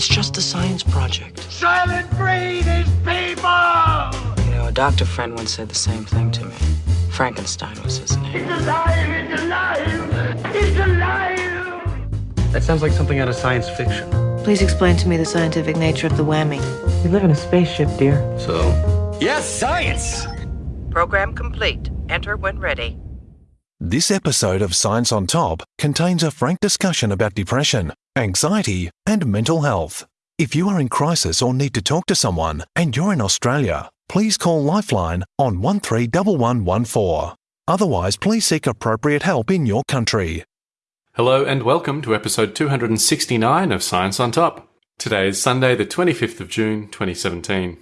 It's just a science project. Soylent Green is people! You know, a doctor friend once said the same thing to me. Frankenstein was his name. It's alive! It's alive! It's alive! That sounds like something out of science fiction. Please explain to me the scientific nature of the whammy. We live in a spaceship, dear. So, Yes, science! Program complete. Enter when ready. This episode of Science on Top contains a frank discussion about depression, anxiety, and mental health. If you are in crisis or need to talk to someone and you're in Australia, please call Lifeline on 131114. Otherwise, please seek appropriate help in your country. Hello and welcome to episode 269 of Science on Top. Today is Sunday, the 25th of June, 2017.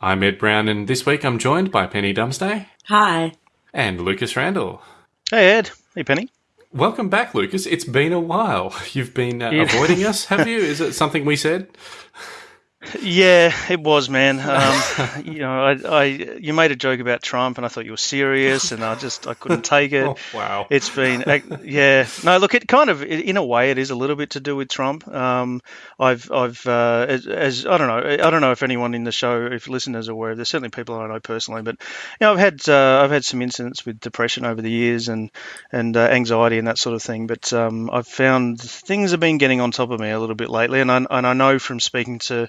I'm Ed Brown, and this week I'm joined by Penny Dumsday Hi. and Lucas Randall. Hey Ed. Hey Penny. Welcome back, Lucas. It's been a while. You've been uh, avoiding us, have you? Is it something we said? Yeah, it was, man. Um, you know, I, I, you made a joke about Trump, and I thought you were serious, and I just, I couldn't take it. Oh, wow. It's been, yeah. No, look, it kind of, in a way, it is a little bit to do with Trump. Um, I've, I've, uh, as, as I don't know, I don't know if anyone in the show, if listeners are aware, there's certainly people I know personally, but you know, I've had, uh, I've had some incidents with depression over the years, and and uh, anxiety and that sort of thing. But um, I've found things have been getting on top of me a little bit lately, and I, and I know from speaking to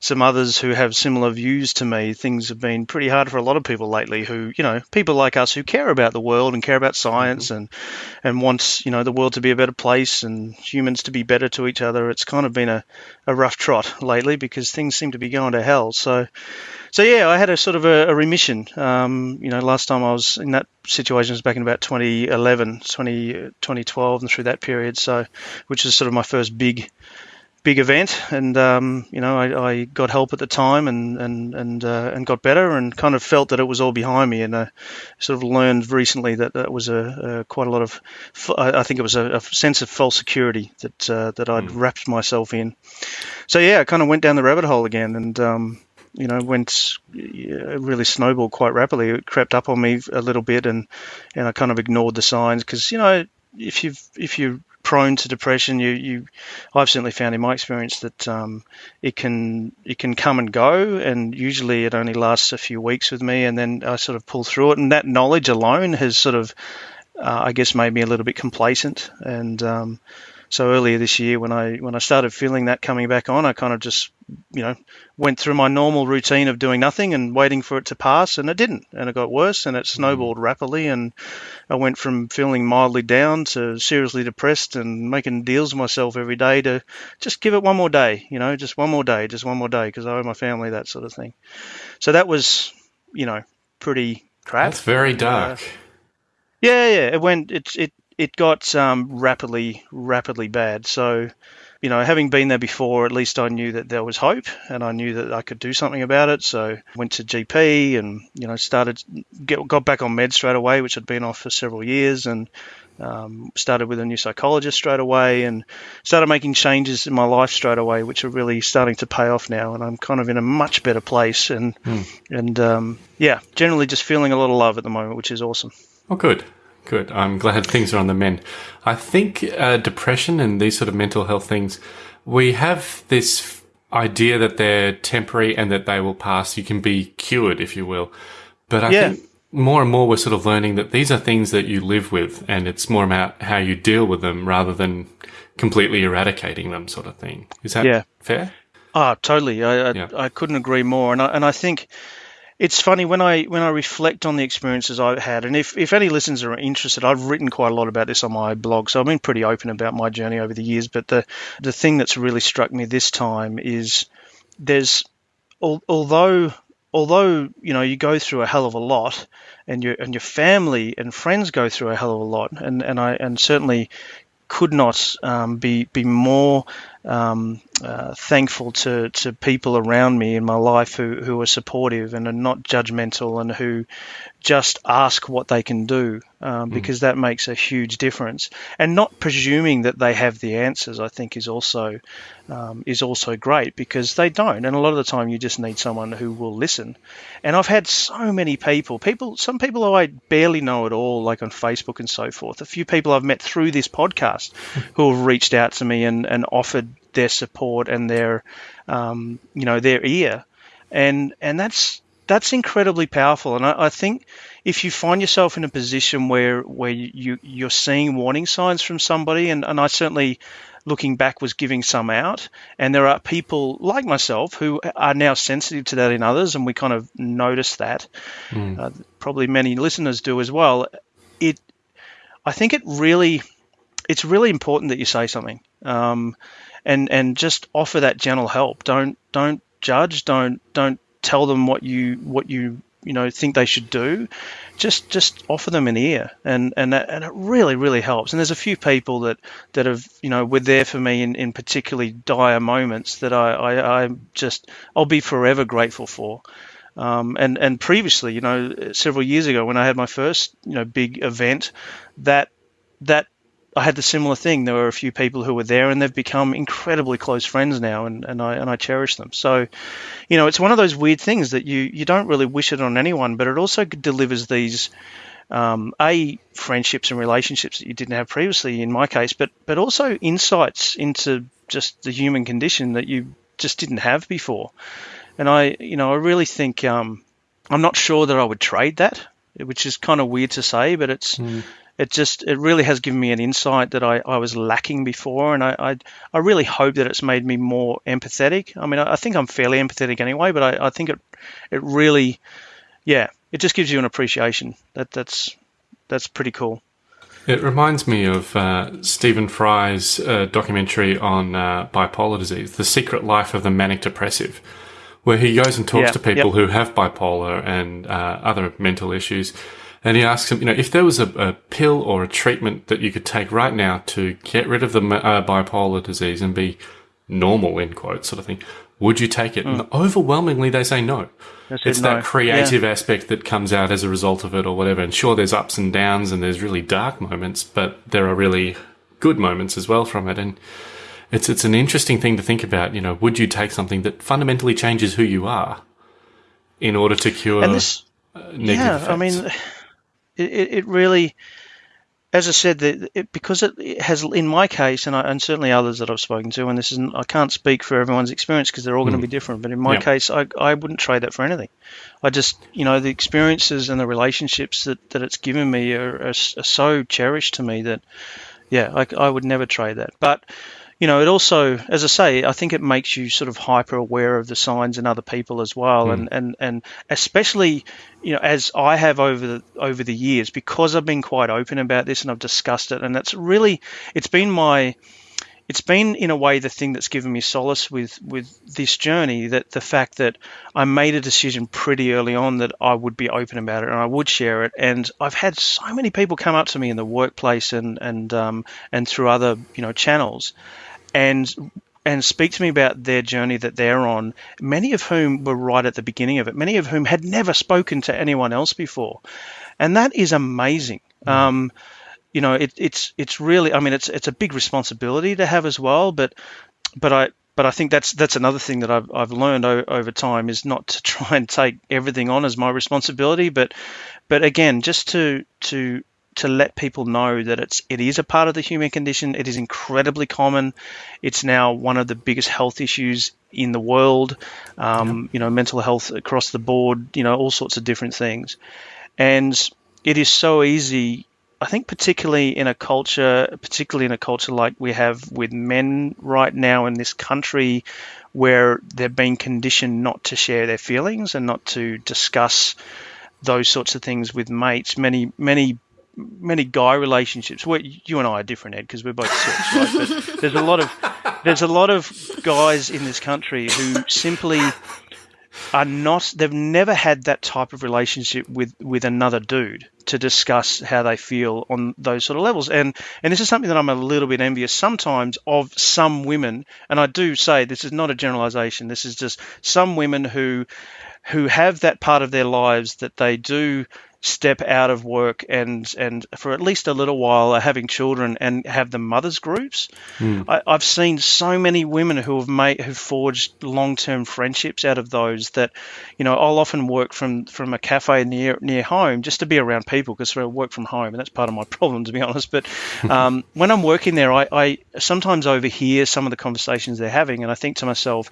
some others who have similar views to me, things have been pretty hard for a lot of people lately. Who, you know, people like us who care about the world and care about science and and want, you know, the world to be a better place and humans to be better to each other. It's kind of been a, a rough trot lately because things seem to be going to hell. So, so yeah, I had a sort of a, a remission. Um, you know, last time I was in that situation was back in about 2011, 20, 2012, and through that period. So, which is sort of my first big big event, and um, you know, I, I got help at the time and and and uh, and got better, and kind of felt that it was all behind me, and I sort of learned recently that that was a, a quite a lot of, I think it was a, a sense of false security that uh, that I'd wrapped myself in. So yeah, I kind of went down the rabbit hole again, and um, you know, went really snowballed quite rapidly. It crept up on me a little bit, and and I kind of ignored the signs because you know, if you if you're prone to depression, you you I've certainly found in my experience that um, it can it can come and go, and usually it only lasts a few weeks with me, and then I sort of pull through it. And that knowledge alone has sort of, uh, I guess, made me a little bit complacent. And um, so earlier this year, when I when I started feeling that coming back on, I kind of just you know went through my normal routine of doing nothing and waiting for it to pass, and it didn't, and it got worse, and it mm-hmm. snowballed rapidly, and I went from feeling mildly down to seriously depressed and making deals with myself every day to just give it one more day, you know, just one more day, just one more day, because I owe my family that sort of thing. So that was, you know, pretty crap. That's very uh, dark. Yeah, yeah. It went. It it it got um, rapidly rapidly bad. So, you know, having been there before, at least I knew that there was hope, and I knew that I could do something about it. So, went to GP, and you know, started get, got back on meds straight away, which had been off for several years, and um, started with a new psychologist straight away, and started making changes in my life straight away, which are really starting to pay off now, and I'm kind of in a much better place, and and um, yeah, generally just feeling a lot of love at the moment, which is awesome. Oh, good. Good. I'm glad things are on the mend. I think uh, depression and these sort of mental health things, we have this idea that they're temporary and that they will pass. You can be cured, if you will. But I Yeah. think more and more we're sort of learning that these are things that you live with and it's more about how you deal with them rather than completely eradicating them, sort of thing. Is that Yeah. fair? Ah, totally. I I, Yeah. I couldn't agree more. And I, and I think it's funny when I when I reflect on the experiences I've had, and if, if any listeners are interested, I've written quite a lot about this on my blog, so I've been pretty open about my journey over the years. But the the thing that's really struck me this time is there's al- although although you know you go through a hell of a lot, and your and your family and friends go through a hell of a lot, and and I and certainly could not um, be be more um, uh, thankful to, to people around me in my life who, who are supportive and are not judgmental and who just ask what they can do um, because that makes a huge difference. And not presuming that they have the answers, I think, is also um, is also great because they don't. And a lot of the time, you just need someone who will listen. And I've had so many people, people, some people who I barely know at all, like on Facebook and so forth. A few people I've met through this podcast who have reached out to me and, and offered their support and their um, you know their ear, and and that's that's incredibly powerful. And I, I, think if you find yourself in a position where where you you're seeing warning signs from somebody, and, and I certainly looking back was giving some out and there are people like myself who are now sensitive to that in others and we kind of notice that mm. uh, probably many listeners do as well it i think it really it's really important that you say something um, and and just offer that gentle help don't don't judge don't don't tell them what you what you you know think they should do, just just offer them an ear, and and that, and it really really helps. And there's a few people that that have you know were there for me in, in particularly dire moments that I, I I just I'll be forever grateful for. Um, and and previously, you know, several years ago when I had my first you know big event, that that I had the similar thing. There were a few people who were there, and they've become incredibly close friends now, and, and I and I cherish them. So, you know, it's one of those weird things that you you don't really wish it on anyone, but it also delivers these um, a friendships and relationships that you didn't have previously. In my case, but but also insights into just the human condition that you just didn't have before. And I, you know, I really think um, I'm not sure that I would trade that, which is kind of weird to say, but it's. Mm it just it really has given me an insight that I, I was lacking before and I, I, I really hope that it's made me more empathetic. I mean I, I think I'm fairly empathetic anyway but I, I think it it really yeah it just gives you an appreciation. That that's that's pretty cool. It reminds me of uh, Stephen Fry's uh, documentary on uh, bipolar disease, The Secret Life of the Manic Depressive, where he goes and talks to people who have bipolar and uh, other mental issues and he asks him, you know, if there was a, a, pill or a treatment that you could take right now to get rid of the uh, bipolar disease and be normal, in quotes, sort of thing, would you take it? Mm. And overwhelmingly, they say no. It's no. that creative yeah. aspect that comes out as a result of it or whatever. And sure, there's ups and downs and there's really dark moments, but there are really good moments as well from it. And it's, it's an interesting thing to think about. You know, would you take something that fundamentally changes who you are in order to cure this, uh, negative Yeah, effects? I mean, it, it really, as I said, it, because it has, in my case, and, I, and certainly others that I've spoken to, and this isn't, I can't speak for everyone's experience because they're all mm. going to be different. But in my case, I, I wouldn't trade that for anything. I just, you know, the experiences and the relationships that, that it's given me are, are, are so cherished to me that, yeah, I, I would never trade that. But you know, it also, as I say, I think it makes you sort of hyper aware of the signs in other people as well, mm. and and and especially, you know, as I have over the over the years, because I've been quite open about this and I've discussed it, and that's really, it's been my it's been in a way the thing that's given me solace with with this journey that the fact that I made a decision pretty early on that I would be open about it and I would share it and I've had so many people come up to me in the workplace and and um, and through other you know channels and and speak to me about their journey that they're on, many of whom were right at the beginning of it, many of whom had never spoken to anyone else before. And that is amazing. Mm. Um, you know, it, it's it's really, I mean, it's it's a big responsibility to have as well. But but I but I think that's that's another thing that I've I've learned o- over time is not to try and take everything on as my responsibility, but but again, just to to to let people know that it's it is a part of the human condition. It is incredibly common. It's now one of the biggest health issues in the world. Um, yeah. You know, mental health across the board. You know, all sorts of different things, and it is so easy I think particularly in a culture, particularly in a culture like we have with men right now in this country, where they're being conditioned not to share their feelings and not to discuss those sorts of things with mates. Many, many, many guy relationships. Where you and I are different, Ed, because we're both sex, right? There's a lot of there's a lot of guys in this country who simply are not they've never had that type of relationship with with another dude to discuss how they feel on those sort of levels. And and this is something that I'm a little bit envious sometimes of some women. And I do say this is not a generalization. This is just some women who who have that part of their lives that they do step out of work and and for at least a little while are having children and have the mothers groups. Mm. I, I've seen so many women who have made who've forged long term friendships out of those that, you know, I'll often work from from a cafe near near home just to be around people because I work from home and that's part of my problem to be honest. But um, when I'm working there, I, I sometimes overhear some of the conversations they're having and I think to myself,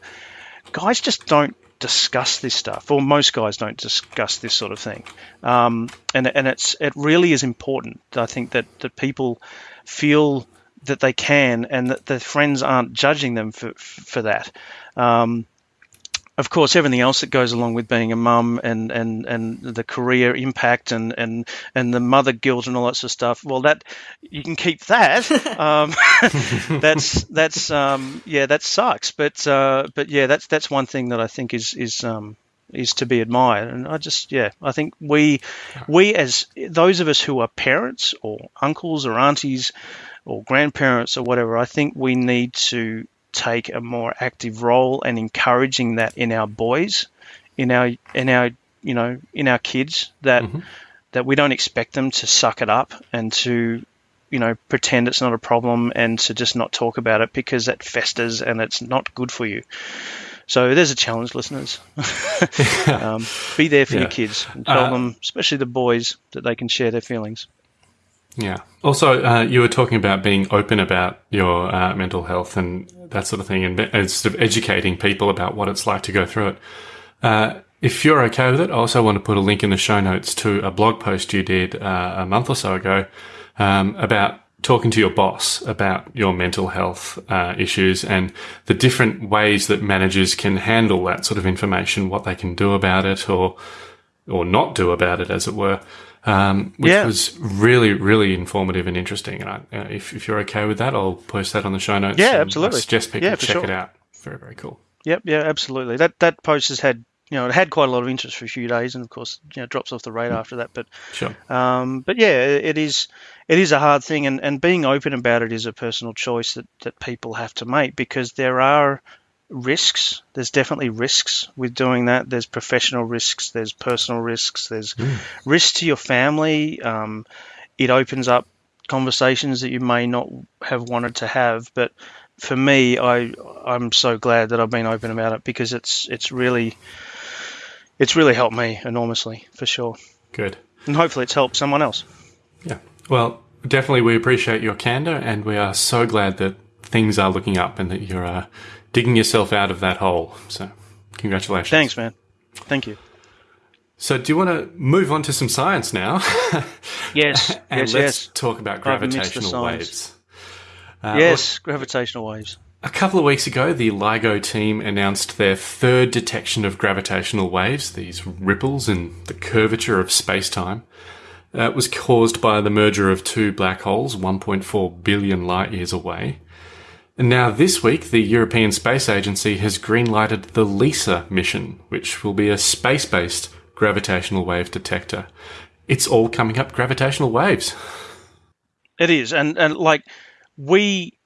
guys just don't discuss this stuff, or most guys don't discuss this sort of thing. Um, and and it's it really is important. I think that that people feel that they can, and that their friends aren't judging them for for that. Um, of course, everything else that goes along with being a mum and, and, and the career impact and, and, and the mother guilt and all that sort of stuff. Well, that you can keep that. um, that's that's um, yeah, that sucks. But uh, but yeah, that's that's one thing that I think is is um, is to be admired. And I just yeah, I think we we as those of us who are parents or uncles or aunties or grandparents or whatever, I think we need to take a more active role and encouraging that in our boys, in our in our you know in our kids that Mm-hmm. that we don't expect them to suck it up and to you know pretend it's not a problem and to just not talk about it because that festers and it's not good for you. So there's a challenge, listeners. um, be there for Yeah. your kids and tell Uh, them, especially the boys, that they can share their feelings. Yeah. Also, uh, you were talking about being open about your uh, mental health and that sort of thing, and, and sort of educating people about what it's like to go through it. Uh, if you're okay with it, I also want to put a link in the show notes to a blog post you did uh, a month or so ago um, about talking to your boss about your mental health uh, issues and the different ways that managers can handle that sort of information, what they can do about it, or or not do about it, as it were. Um, which Yeah. was really, really informative and interesting. And I, uh, if, if you're okay with that, I'll post that on the show notes. Yeah, absolutely. I suggest people Yeah, check sure. it out. Very, very cool. Yep, yeah, absolutely. That that post has had you know it had quite a lot of interest for a few days, and of course you know drops off the radar after that. But Sure. um, but yeah, it it is it is a hard thing, and, and being open about it is a personal choice that that people have to make because there are risks. There's definitely risks with doing that. There's professional risks. There's personal risks. There's risks to your family. Um, it opens up conversations that you may not have wanted to have, but for me, I I'm so glad that I've been open about it because it's it's really it's really helped me enormously for sure, Good. and hopefully it's helped someone else. Yeah. Well, definitely we appreciate your candor and we are so glad that things are looking up and that you're uh, digging yourself out of that hole. So, congratulations. Thanks, man. Thank you. So, do you want to move on to some science now? Yes, and yes, let's yes, talk about Right amidst the gravitational waves. Uh, yes. Gravitational waves. A couple of weeks ago, the LIGO team announced their third detection of gravitational waves, these ripples in the curvature of space-time. Uh, was caused by the merger of two black holes 1.4 billion light years away. Now this week, the European Space Agency has greenlighted the LISA mission, which will be a space-based gravitational wave detector. It's all coming up gravitational waves. It is, and and like we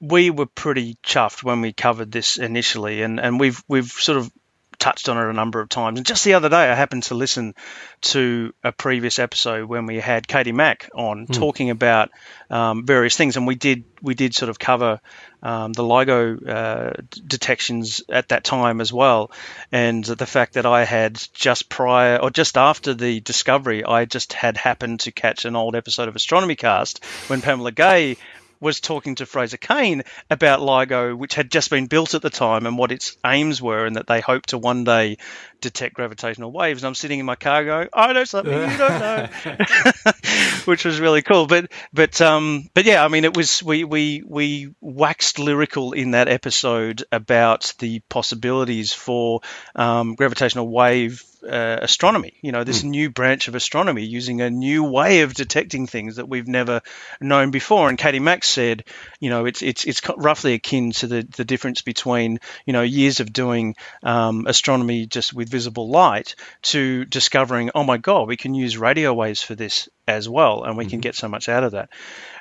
we were pretty chuffed when we covered this initially, and and we've we've sort of touched on it a number of times. And just the other day, I happened to listen to a previous episode when we had Katie Mack on talking about um, various things, and we did we did sort of cover um, the LIGO uh, detections at that time as well, and the fact that I had just prior or just after the discovery, I just had happened to catch an old episode of Astronomy Cast when Pamela Gay was talking to Fraser Cain about LIGO, which had just been built at the time and what its aims were, and that they hoped to one day detect gravitational waves. And I'm sitting in my car going, "I know something you don't know," which was really cool. But but um but yeah, I mean, it was we we we waxed lyrical in that episode about the possibilities for um, gravitational wave uh, astronomy. You know, this new branch of astronomy using a new way of detecting things that we've never known before. And Katie Max said, you know, it's it's it's roughly akin to the the difference between you know years of doing um, astronomy just with visible light to discovering, oh my god, we can use radio waves for this. As well, and we can get so much out of that.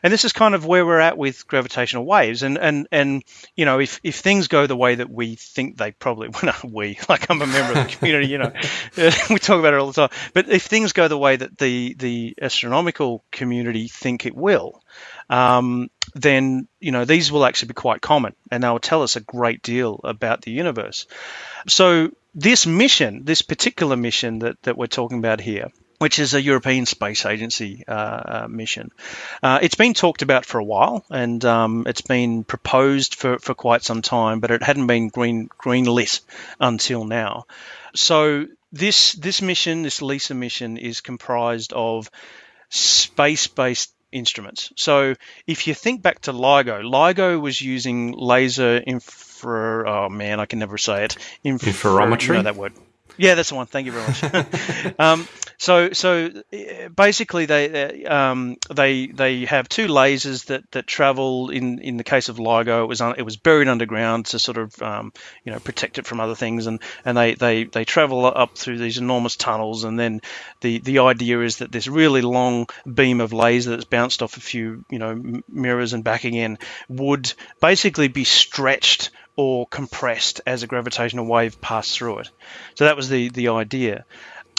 And this is kind of where we're at with gravitational waves. And and and you know, if if things go the way that we think they probably, well, not we, like I'm a member of the community, you know, we talk about it all the time. But if things go the way that the the astronomical community think it will, um, then you know these will actually be quite common, and they will tell us a great deal about the universe. So this mission, this particular mission that that we're talking about here, which is a European Space Agency uh, uh, mission. Uh, it's been talked about for a while, and um, it's been proposed for, for quite some time, but it hadn't been green green lit until now. So this this mission, this LISA mission, is comprised of space-based instruments. So if you think back to LIGO, LIGO was using laser infra. Oh man, I can never say it. Infra, Interferometry. You know that word. Yeah, that's the one. Thank you very much. um, so, so eh, basically, they um, they they have two lasers that, that travel. In, in the case of LIGO, it was un, it was buried underground to sort of um, you know protect it from other things, and, and they, they, they travel up through these enormous tunnels, and then the, the idea is that this really long beam of laser that's bounced off a few you know mirrors and back again would basically be stretched or compressed as a gravitational wave passed through it. So that was the the idea.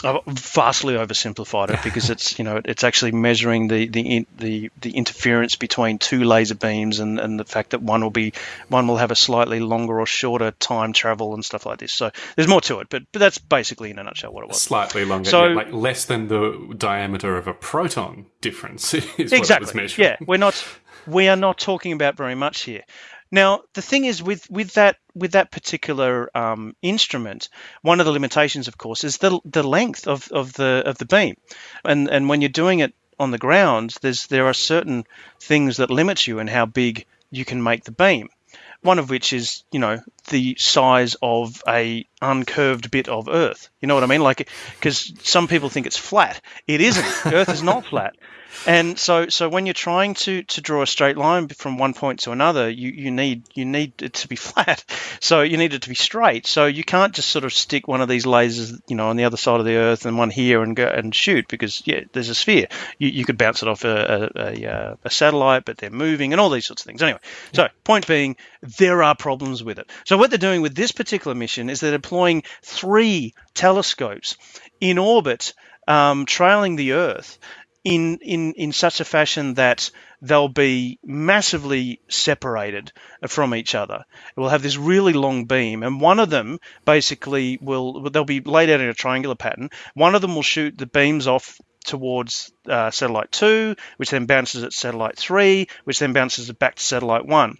I've vastly oversimplified it because it's you know it's actually measuring the the the, the interference between two laser beams and, and the fact that one will be one will have a slightly longer or shorter time travel and stuff like this. So there's more to it, but but that's basically in a nutshell what it was. Slightly longer, so, yeah, like less than the diameter of a proton difference. Is exactly. what it's measuring. Yeah, we're not we are not talking about very much here. Now, the thing is with, with that with that particular um, instrument, one of the limitations, of course, is the the length of, of the of the beam, and and when you're doing it on the ground, there's there are certain things that limit you and how big you can make the beam. One of which is, you know, the size of a uncurved bit of Earth. You know what I mean? Like, because some people think it's flat. It isn't. Earth is not flat. And so, so when you're trying to, to draw a straight line from one point to another, you, you need you need it to be flat. So you need it to be straight. So you can't just sort of stick one of these lasers, you know, on the other side of the Earth and one here and go and shoot because yeah, there's a sphere. You, you could bounce it off a, a, a, a satellite, but they're moving and all these sorts of things. Anyway, so point being, there are problems with it. So what they're doing with this particular mission is they're deploying three telescopes in orbit um, trailing the Earth in in in such a fashion that they'll be massively separated from each other. It will have this really long beam, and one of them basically will they'll be laid out in a triangular pattern. One of them will shoot the beams off towards uh, satellite two, which then bounces at satellite three, which then bounces it back to satellite one.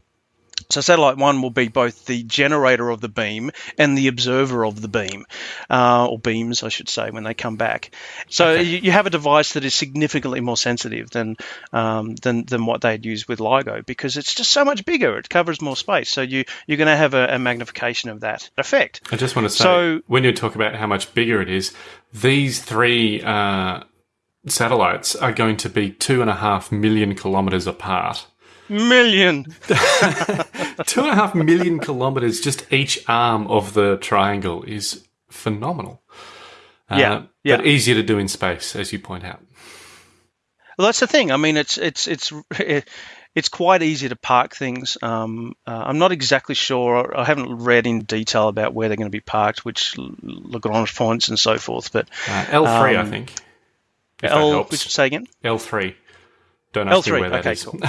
So satellite one will be both the generator of the beam and the observer of the beam, uh, or beams, I should say, when they come back. So okay. you, you, have a device that is significantly more sensitive than um, than than what they'd use with LIGO because it's just so much bigger. It covers more space, so you you're going to have a, a, magnification of that effect. I just want to say, so, when you talk about how much bigger it is, these three. Uh, satellites are going to be two and a half million kilometers apart million. Two and a half million kilometers, just each arm of the triangle is phenomenal. Uh, yeah, yeah. But easier to do in space, as you point out. Well, that's the thing. I mean, it's it's it's it's quite easy to park things. Um, uh, I'm not exactly sure. I haven't read in detail about where they're going to be parked, which Lagrange points and so forth. But uh, L3, um, I think. L, which say again? L3. Don't ask L3. me where that okay, is. Cool.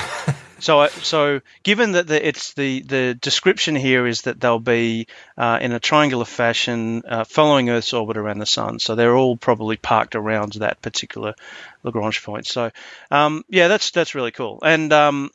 So, so given that the, it's the the description here is that they'll be uh, in a triangular fashion uh, following Earth's orbit around the sun. So they're all probably parked around that particular Lagrange point. So, um, yeah, that's that's really cool. And um,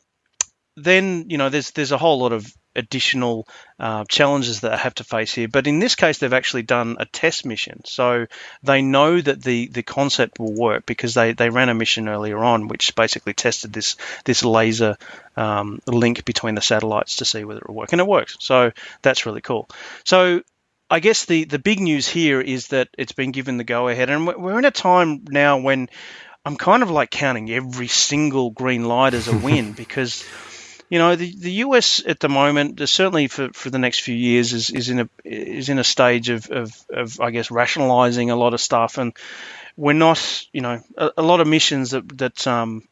then you know, there's there's a whole lot of additional uh, challenges that I have to face here. But in this case, they've actually done a test mission. So they know that the, the concept will work because they, they ran a mission earlier on, which basically tested this, this laser um, link between the satellites to see whether it will work. And it works. So that's really cool. So I guess the, the big news here is that it's been given the go ahead. And we're in a time now when I'm kind of like counting every single green light as a win because you know, the, the US at the moment, certainly for, for the next few years, is, is in a is in a stage of, of, of I guess rationalizing a lot of stuff, and we're not, you know, a, a lot of missions that that um,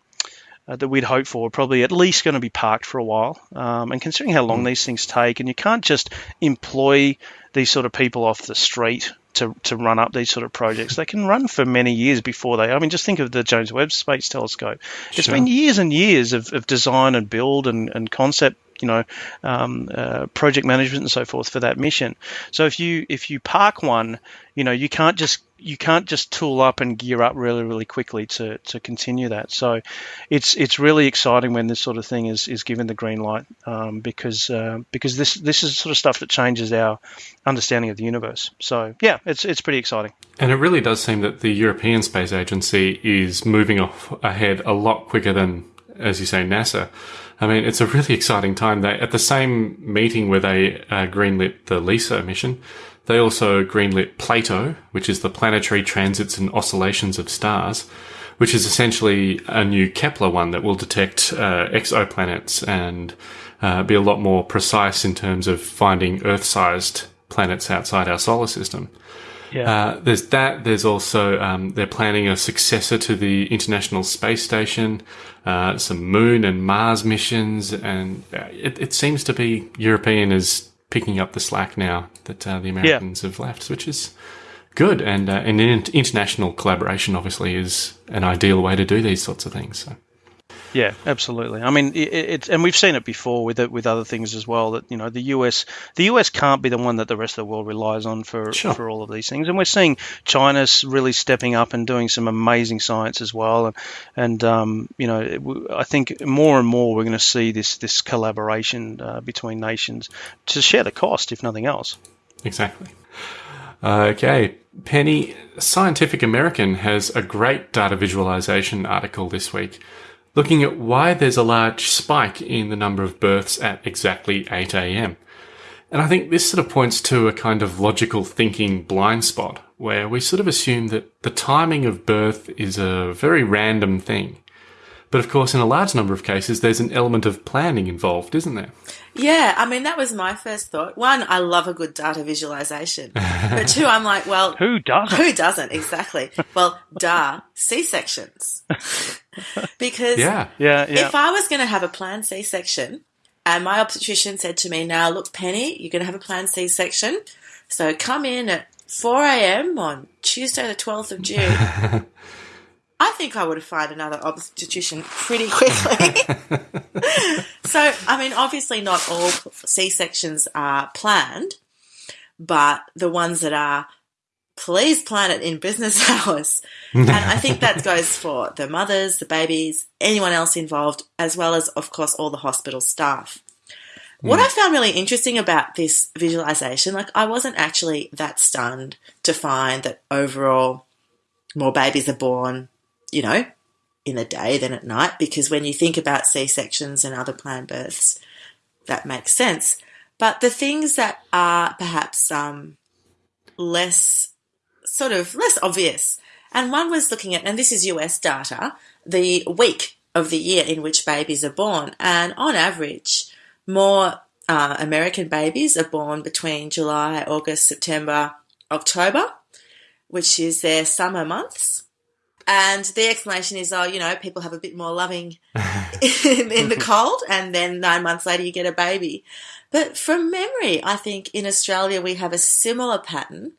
uh, that we'd hoped for are probably at least going to be parked for a while. Um, and considering how long these things take, and you can't just employ these sort of people off the street to, to run up these sort of projects. They can run for many years before they. I mean, just think of the James Webb Space Telescope. It's Sure. been years and years of, of design and build and, and concept. You know, um, uh, project management and so forth for that mission. So if you if you park one, you know, you can't just you can't just tool up and gear up really really quickly to, to continue that. So it's it's really exciting when this sort of thing is, is given the green light um, because uh, because this this is sort of stuff that changes our understanding of the universe. So yeah, it's it's pretty exciting. And it really does seem that the European Space Agency is moving off ahead a lot quicker than, as you say, NASA. I mean, it's a really exciting time. They at the same meeting where they uh, greenlit the LISA mission, they also greenlit Plato, which is the planetary transits and oscillations of stars, which is essentially a new Kepler one that will detect uh, exoplanets and uh, be a lot more precise in terms of finding Earth-sized planets outside our solar system. Uh, there's that. There's also um, they're planning a successor to the International Space Station, uh, some Moon and Mars missions, and uh, it, it seems to be European is picking up the slack now that uh, the Americans have left, which is good. And uh, and international collaboration obviously is an ideal way to do these sorts of things. So. Yeah, absolutely. I mean, it, it's and we've seen it before with it, with other things as well. That you know, the US, the US can't be the one that the rest of the world relies on for Sure. for all of these things. And we're seeing China's really stepping up and doing some amazing science as well. And and um, you know, it I think more and more we're going to see this this collaboration uh, between nations to share the cost, if nothing else. Exactly. Okay, Penny, Scientific American has a great data visualization article this week looking at why there's a large spike in the number of births at exactly 8 a.m. And I think this sort of points to a kind of logical thinking blind spot where we sort of assume that the timing of birth is a very random thing. But of course, in a large number of cases, there's an element of planning involved, isn't there? Yeah, I mean, that was my first thought. One, I love a good data visualization. but two, I'm like, well, Who doesn't? who doesn't? Exactly. Well, duh, C sections. because Yeah. Yeah, yeah. if I was going to have a planned C section and my obstetrician said to me, now look, Penny, you're going to have a planned C section. So come in at 4 a.m. on Tuesday, the 12th of June. I think I would have found another obstetrician pretty quickly. so, I mean, obviously, not all C sections are planned, but the ones that are, please plan it in business hours. and I think that goes for the mothers, the babies, anyone else involved, as well as, of course, all the hospital staff. What I hmm. found really interesting about this visualization, like I wasn't actually that stunned to find that overall more babies are born, you know, in the day than at night, because when you think about C sections and other planned births, that makes sense. But the things that are perhaps um, less sort of less obvious, and one was looking at, and this is US data, the week of the year in which babies are born, and on average, more uh, American babies are born between July, August, September, October, which is their summer months. And the explanation is, oh, you know, people have a bit more loving in, in the cold, and then nine months later you get a baby. But from memory, I think in Australia we have a similar pattern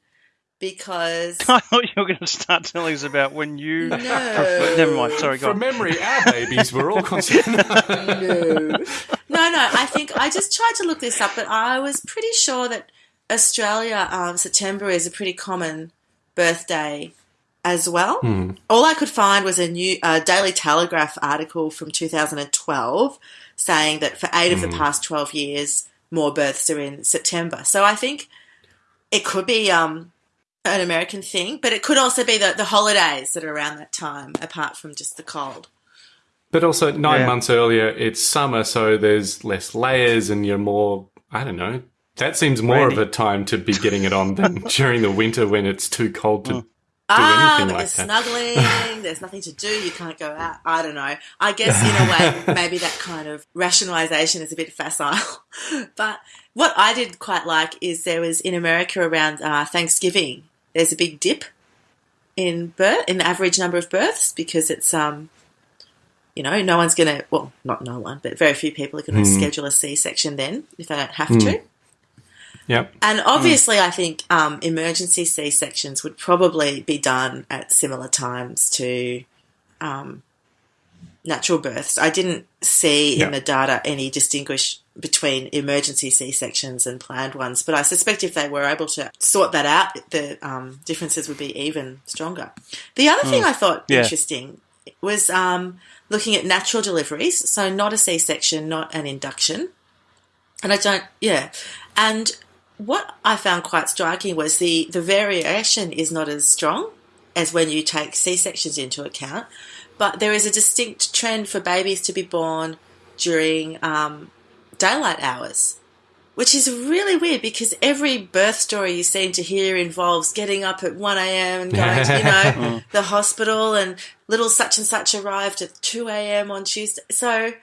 because I thought you were going to start telling us about when you. No. Never mind. Sorry, go From on. memory, our babies were all concerned. no, no. I think I just tried to look this up, but I was pretty sure that Australia um, September is a pretty common birthday as well. All I could find was a new uh, Daily Telegraph article from 2012 saying that for eight of the past 12 years, more births are in September. So I think it could be um, an American thing, but it could also be the, the holidays that are around that time, apart from just the cold. But also, nine Yeah. months earlier, it's summer, so there's less layers and you're more, I don't know. That seems more Randy. of a time to be getting it on than during the winter when it's too cold to ah, anything like you're that. snuggling. there's nothing to do. You can't go out. I don't know. I guess in a way, maybe that kind of rationalization is a bit facile. but what I did quite like is there was in America around uh, Thanksgiving. There's a big dip in birth in the average number of births because it's um you know no one's gonna well not no one but very few people are going to Hmm. schedule a c-section then if they don't have Hmm. to Yep. and obviously i think um, emergency c-sections would probably be done at similar times to um, natural births i didn't see Yeah. in the data any distinguish between emergency c-sections and planned ones but i suspect if they were able to sort that out the um, differences would be even stronger the other thing i thought Yeah. interesting was um, looking at natural deliveries so not a c-section not an induction and I don't, yeah. And what I found quite striking was the, the variation is not as strong as when you take C sections into account, but there is a distinct trend for babies to be born during um, daylight hours, which is really weird because every birth story you seem to hear involves getting up at 1 a.m. and going to, you know, the hospital, and little such and such arrived at 2 a.m. on Tuesday. So,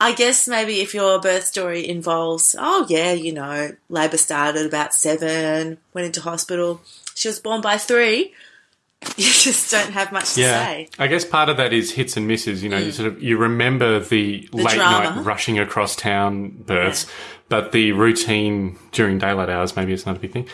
I guess maybe if your birth story involves, oh yeah, you know, labour started about seven, went into hospital, she was born by three, you just don't have much to Yeah, say. I guess part of that is hits and misses. You know, you mm. sort of you remember the, The late drama. night rushing across town births, but the routine during daylight hours maybe it's not a big thing.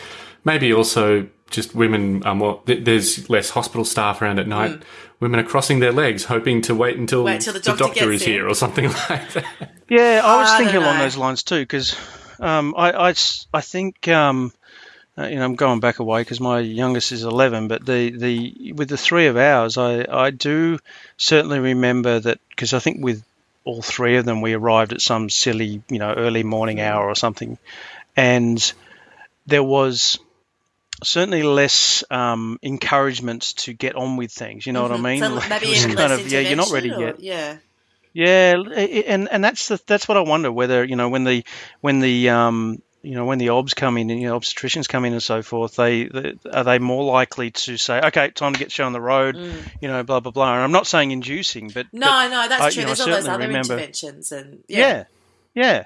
Maybe also just women are more. th- There's less hospital staff around at night. Women are crossing their legs, hoping to wait until, Mm. Wait till the doctor doctor gets is here or something like that. Yeah, I was I thinking along those lines too, because um, I, I s- I think um, uh, you know I'm going back away because my youngest is 11, but the, the with the three of ours, I, I do certainly remember that because I think with all three of them we arrived at some silly you know early morning hour or something, and there was certainly less um, encouragement to get on with things. You know what I mean? Mm-hmm. So Like, maybe kind less of yeah, you're not ready or- yet. Yeah. Yeah, and and that's the that's what I wonder whether you know when the when the um you know when the obs come in and you know obstetricians come in and so forth they, they are they more likely to say okay time to get shown the road you know blah blah blah and I'm not saying inducing but No, but no, that's I- true. you know, There's all those other remember- interventions, and yeah. yeah yeah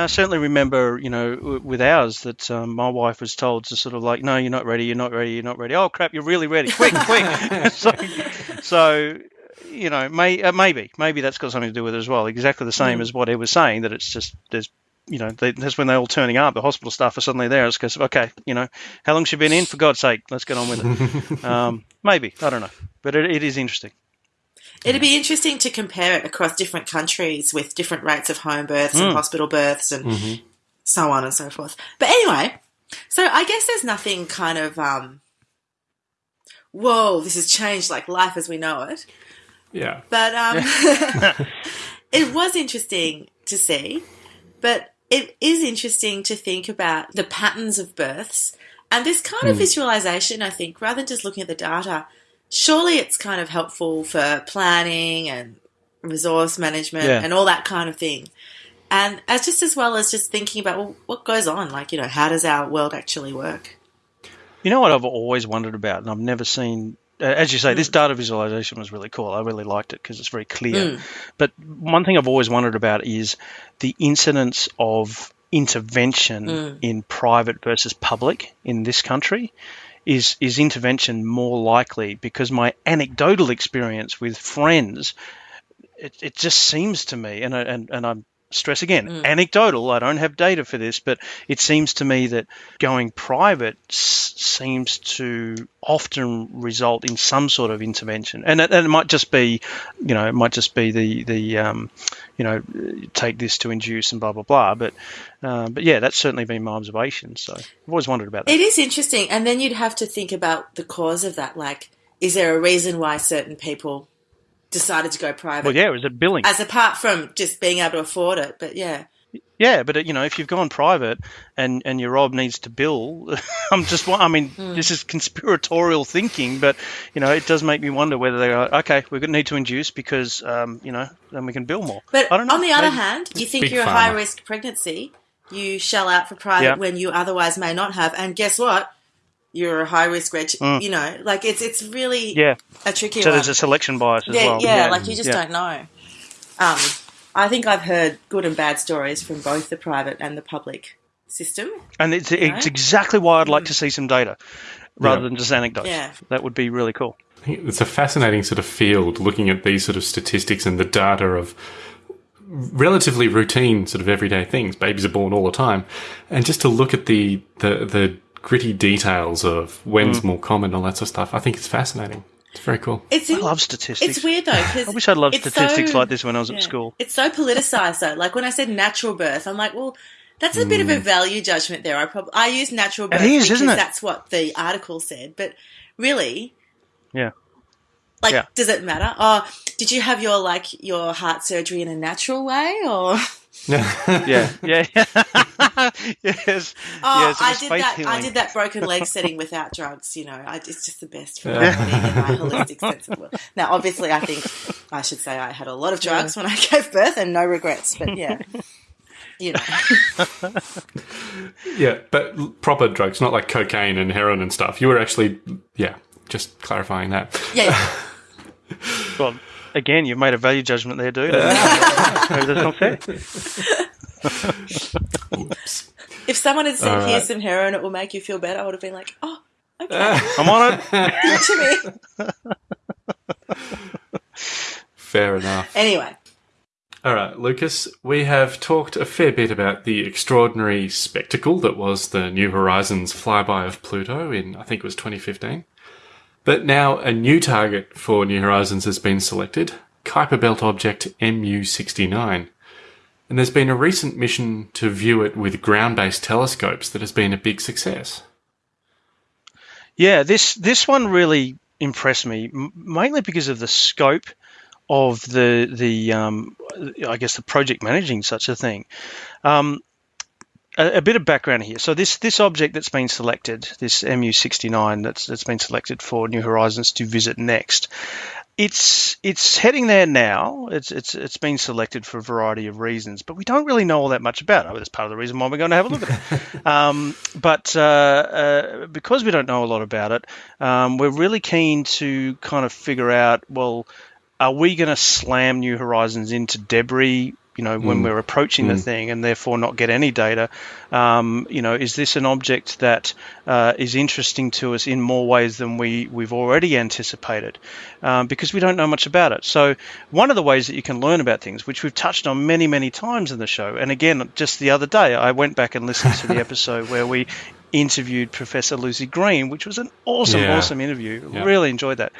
I certainly remember you know with ours that um, my wife was told to sort of like no you're not ready you're not ready you're not ready oh crap you're really ready quick quick so so you know, may uh, maybe maybe that's got something to do with it as well. Exactly the same as what he was saying that it's just there's you know they, that's when they're all turning up. The hospital staff are suddenly there. It's because okay, you know, how long's she been in? For God's sake, let's get on with it. um, maybe I don't know, but it, it is interesting. It'd be interesting to compare it across different countries with different rates of home births Mm. and hospital births and so on and so forth. But anyway, so I guess there's nothing kind of um whoa, this has changed like life as we know it. Yeah. But um it was interesting to see, but it is interesting to think about the patterns of births and this kind of Hmm. visualization, I think, rather than just looking at the data, surely it's kind of helpful for planning and resource management Yeah. and all that kind of thing. And as just as well as just thinking about well, what goes on, like, you know, how does our world actually work? You know what I've always wondered about, and I've never seen. Uh, as you say, this data visualization was really cool. I really liked it because it's very clear. But one thing I've always wondered about is the incidence of intervention in private versus public in this country. Is is intervention more likely? Because my anecdotal experience with friends, it, it just seems to me, and I- and and I'm stress again, anecdotal. I don't have data for this, but it seems to me that going private s- seems to often result in some sort of intervention, and it, and it might just be, you know, it might just be the the um, you know, take this to induce and blah blah blah. But uh, but yeah, that's certainly been my observation. So I've always wondered about that. It is interesting. And then you'd have to think about the cause of that. Like, is there a reason why certain people decided to go private? well, yeah, is it billing? As apart from just being able to afford it. But yeah. Yeah, but uh, you know, if you've gone private and and your ob needs to bill, I'm just. I mean, Hmm. this is conspiratorial thinking, but you know, it does make me wonder whether they are okay. We're going to need to induce because um, you know, then we can bill more. But I don't know. on the other maybe- hand, you think Big you're a high risk pregnancy, you shell out for private Yeah. when you otherwise may not have. And guess what? You're a high risk reg. Mm. You know, like it's it's really Yeah. a tricky So one. there's a selection bias as yeah, well. yeah, like you just Yeah. don't know. Um, I think I've heard good and bad stories from both the private and the public system. And it's, it's know? exactly why I'd like to see some data rather Yeah. than just anecdotes. Yeah. That would be really cool. It's a fascinating sort of field looking at these sort of statistics and the data of relatively routine sort of everyday things. Babies are born all the time. And just to look at the, the, the gritty details of when's more common and all that sort of stuff, I think it's fascinating. It's very cool. It's I love statistics. it's weird though because I wish I'd loved statistics so- like this when I was yeah. at school. It's so politicized though. Like when I said natural birth, I'm like, well, that's a bit of a value judgment there. I probably I use natural birth Mm. is, because isn't it? that's what the article said, but really, Yeah. like, Yeah. does it matter? Oh, did you have your like your heart surgery in a natural way or? Yeah, yeah, yes, Oh, yes. I did faith that. I did that broken leg setting without drugs. You know, I, it's just the best for me in my holistic sense of the word. Now, obviously, I think I should say I had a lot of drugs when I gave birth and no regrets. But yeah, you know, Yeah, but proper drugs, not like cocaine and heroin and stuff. You were actually, yeah, just clarifying that. yeah. yeah. Well, again, you've made a value judgment there, dude. Maybe that's not fair. If someone had said, All right. "Here's some heroin, it will make you feel better," I would have been like, "Oh, okay, I'm on it. give it to me." Fair enough. Anyway, All right, Lucas, we have talked a fair bit about the extraordinary spectacle that was the New Horizons flyby of Pluto in, I think it was 2015. But now a new target for New Horizons has been selected Kuiper Belt object MU69. And there's been a recent mission to view it with ground based telescopes that has been a big success. Yeah, this this one really impressed me, mainly because of the scope of the the um, I guess the project managing such a thing. Um, a, a bit of background here. So this this object that's been selected, this MU69 that's that's been selected for New Horizons to visit next. It's it's heading there now. It's it's it's been selected for a variety of reasons, but we don't really know all that much about it. That's part of the reason why we're going to have a look at it. um, but uh, uh, because we don't know a lot about it, um, we're really keen to kind of figure out. Well, are we going to slam New Horizons into debris? You know, when we're approaching the thing, and therefore not get any data. Um, you know, is this an object that uh, is interesting to us in more ways than we we've already anticipated? Um, because we don't know much about it. So one of the ways that you can learn about things, which we've touched on many many times in the show, and again just the other day, I went back and listened to the episode where we interviewed Professor Lucy Green, which was an awesome, Yeah. awesome interview. Yeah. Really enjoyed that.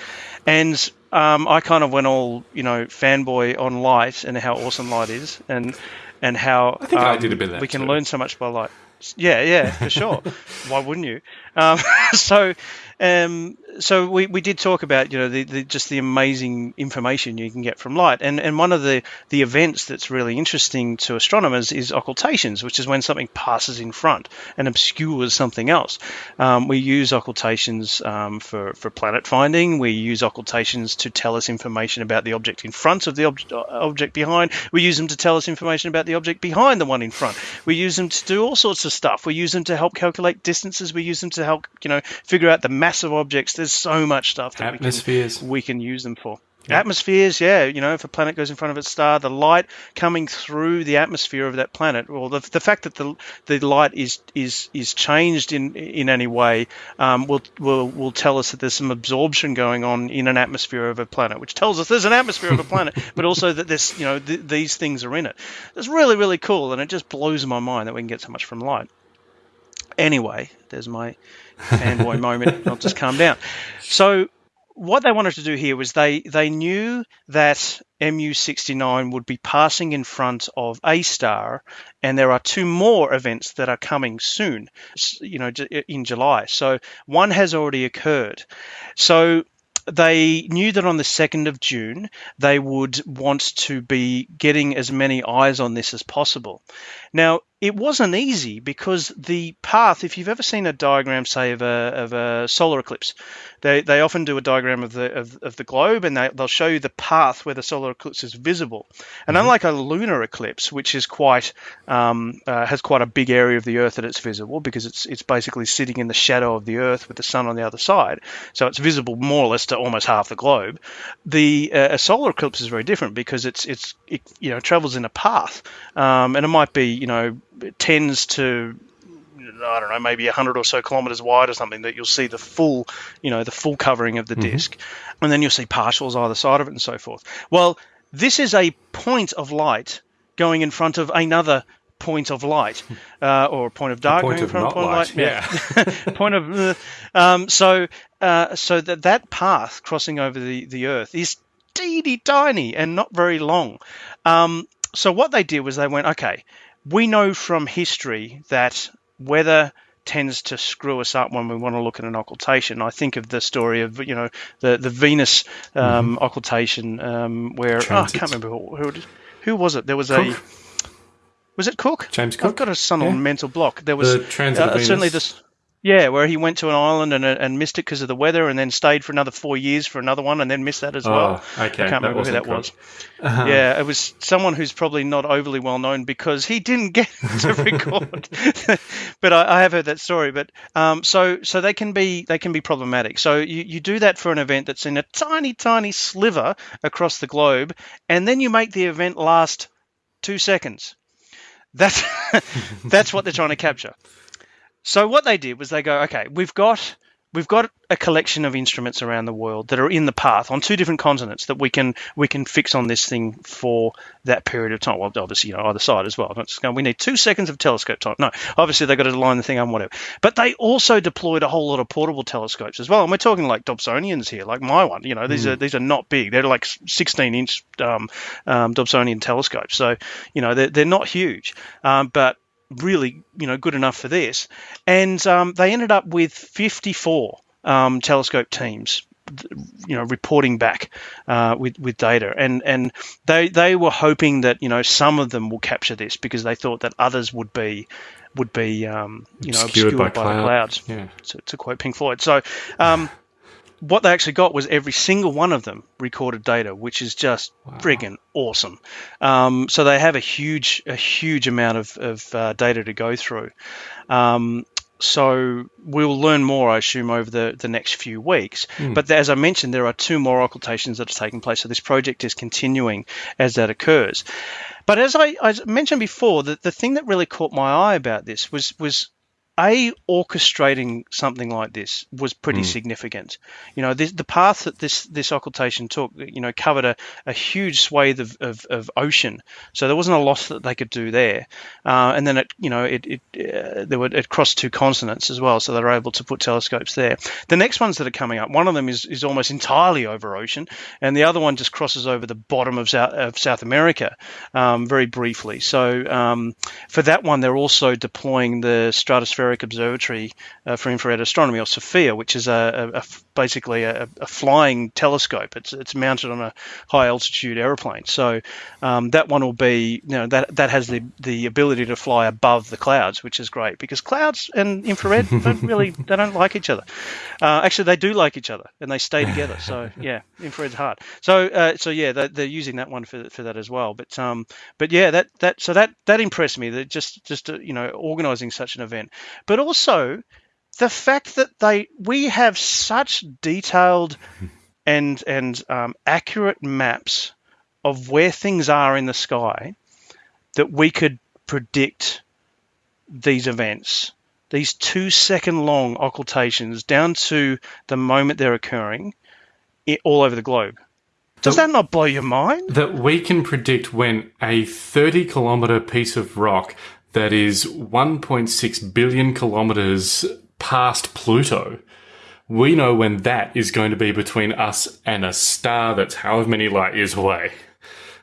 And um, I kind of went all, you know, fanboy on light and how awesome light is, and and how I think I um, did a bit we can too. learn so much by light. Yeah, yeah, for sure. Why wouldn't you? Um, so, um, so we, we did talk about you know the, the just the amazing information you can get from light, and and one of the the events that's really interesting to astronomers is occultations, which is when something passes in front and obscures something else. Um, we use occultations um, for for planet finding. We use occultations to tell us information about the object in front of the ob- object behind. We use them to tell us information about the object behind the one in front. We use them to do all sorts of stuff. We use them to help calculate distances. We use them to help you know figure out the mass of objects. There's so much stuff that we can Atmospheres. we can use them for. Atmospheres, yeah, you know, if a planet goes in front of its star, the light coming through the atmosphere of that planet, or the, the fact that the the light is is is changed in in any way, um, will will will tell us that there's some absorption going on in an atmosphere of a planet, which tells us there's an atmosphere of a planet, but also that this you know th- these things are in it. It's really really cool, and it just blows my mind that we can get so much from light. Anyway, there's my fanboy moment. I'll just calm down. So what they wanted to do here was they they knew that MU69 would be passing in front of A star, and there are two more events that are coming soon, you know, in July. So one has already occurred. So they knew that on the 2nd of June they would want to be getting as many eyes on this as possible. Now, it wasn't easy because the path, if you've ever seen a diagram, say, of a, of a solar eclipse, they, they often do a diagram of the of, of the globe and they, they'll show you the path where the solar eclipse is visible. And unlike a lunar eclipse, which is quite um, uh, has quite a big area of the Earth that it's visible because it's it's basically sitting in the shadow of the Earth with the sun on the other side, so it's visible more or less to almost half the globe. The uh, a solar eclipse is very different because it's it's it, you know travels in a path, um, and it might be you know tends to I don't know, maybe 100 or so kilometers wide or something, that you'll see the full, you know, the full covering of the disk. And then you'll see partials either side of it and so forth. Well, this is a point of light going in front of another point of light, uh, or a point of dark point going in of not point light, of light. Yeah. point of. Uh, um, so, uh, so that that path crossing over the the Earth is teeny tiny and not very long. Um, so what they did was they went, okay, we know from history that weather tends to screw us up when we want to look at an occultation. I think of the story of you know the the Venus um, occultation um, where oh, I can't remember who, who, who was it. There was Cook. a was it Cook? James Cook. I've got a son Yeah. on mental block. There was The uh, certainly this. Yeah, where he went to an island and, and missed it because of the weather, and then stayed for another four years for another one, and then missed that as well. Oh, okay. I can't That remember who that was. Uh-huh. Yeah, it was someone who's probably not overly well known because he didn't get to record. but I, I have heard that story. But um, so so they can be they can be problematic. So you, you do that for an event that's in a tiny tiny sliver across the globe, and then you make the event last two seconds. That's that's what they're trying to capture. So what they did was they go, okay, we've got we've got a collection of instruments around the world that are in the path on two different continents that we can we can fix on this thing for that period of time. Well, obviously, you know, either side as well. Not just going, we need two seconds of telescope time. No, obviously they've got to line the thing on whatever. But they also deployed a whole lot of portable telescopes as well. And we're talking like Dobsonians here, like my one. You know, these are these are not big. They're like 16 inch um, um, Dobsonian telescopes. So you know they're they're not huge, um, but really, you know, good enough for this. And um, they ended up with 54 um, telescope teams, you know, reporting back uh, with with data, and and they they were hoping that you know some of them will capture this because they thought that others would be would be um, you know Obscured obscured, by by, the clouds. Yeah. To, to quote Pink Floyd. So. What they actually got was every single one of them recorded data, which is just friggin' awesome. Um, so they have a huge, a huge amount of, of uh, data to go through. Um, so we'll learn more, I assume, over the, the next few weeks. But as I mentioned, there are two more occultations that are taking place. So this project is continuing as that occurs. But as I, I mentioned before, the, the thing that really caught my eye about this was was a orchestrating something like this was pretty significant. You know, this, the path that this this occultation took, you know, covered a, a huge swathe of, of, of ocean. So there wasn't a lot that they could do there. Uh, and then it, you know, it it uh, there were it crossed two continents as well, so they were able to put telescopes there. The next ones that are coming up, one of them is is almost entirely over ocean, and the other one just crosses over the bottom of South of South America, um, very briefly. So um, for that one, they're also deploying the Stratospheric Observatory uh, for Infrared Astronomy, or SOFIA, which is a, a- a basically a, a flying telescope. It's it's mounted on a high altitude aeroplane. So um, that one will be, you know, that that has the the ability to fly above the clouds, which is great because clouds and infrared don't really they don't like each other. Uh, actually, they do like each other and they stay together. So yeah, infrared's hard. So uh, so yeah, they're, they're using that one for, for that as well. But um, but yeah, that that so that that impressed me. That just just uh, you know organizing such an event, but also the fact that they we have such detailed and and um, accurate maps of where things are in the sky that we could predict these events these two second long occultations down to the moment they're occurring i all over the globe. Does So- that not blow your mind? that we can predict when a 30 kilometer piece of rock that is 1.6 billion kilometers past Pluto, we know when that is going to be between us and a star that's however many light years away.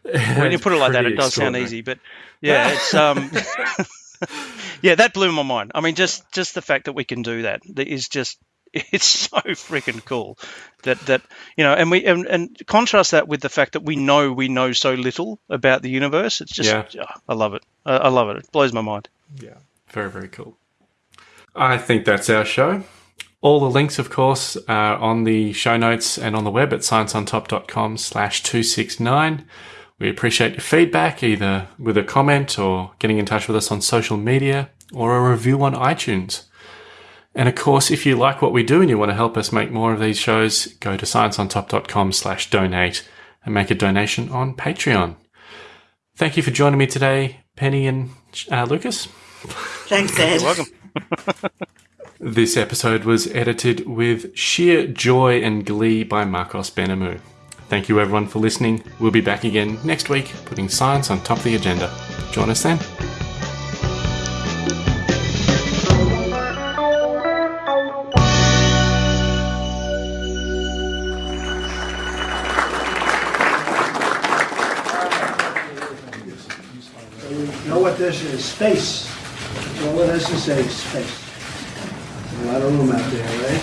when you put it like that, it does sound easy, but yeah, it's um, yeah, that blew my mind. I mean, just just the fact that we can do that that is just it's so freaking cool that that you know, and we and, and contrast that with the fact that we know we know so little about the universe. It's just Yeah. ah, I love it. I, I love it. It blows my mind. Yeah, very, very cool. I think that's our show. All the links, of course, are on the show notes and on the web at scienceontop.com slash 269. We appreciate your feedback, either with a comment or getting in touch with us on social media or a review on iTunes. And of course, if you like what we do and you want to help us make more of these shows, go to scienceontop.com slash donate and make a donation on Patreon. Thank you for joining me today, Penny and uh, Lucas. Thanks, Ed. You're welcome. This episode was edited with sheer joy and glee by Marcos Benamu. Thank you everyone for listening. We'll be back again next week, putting science on top of the agenda. Join us then. This is? Space. That's all it has to say, space. A lot of room out there, right?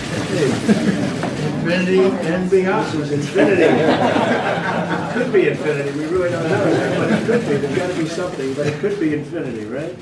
Infinity and beyond. This is infinity. It could be infinity, we really don't know, but it could be. There's gotta be something, but it could be infinity, right?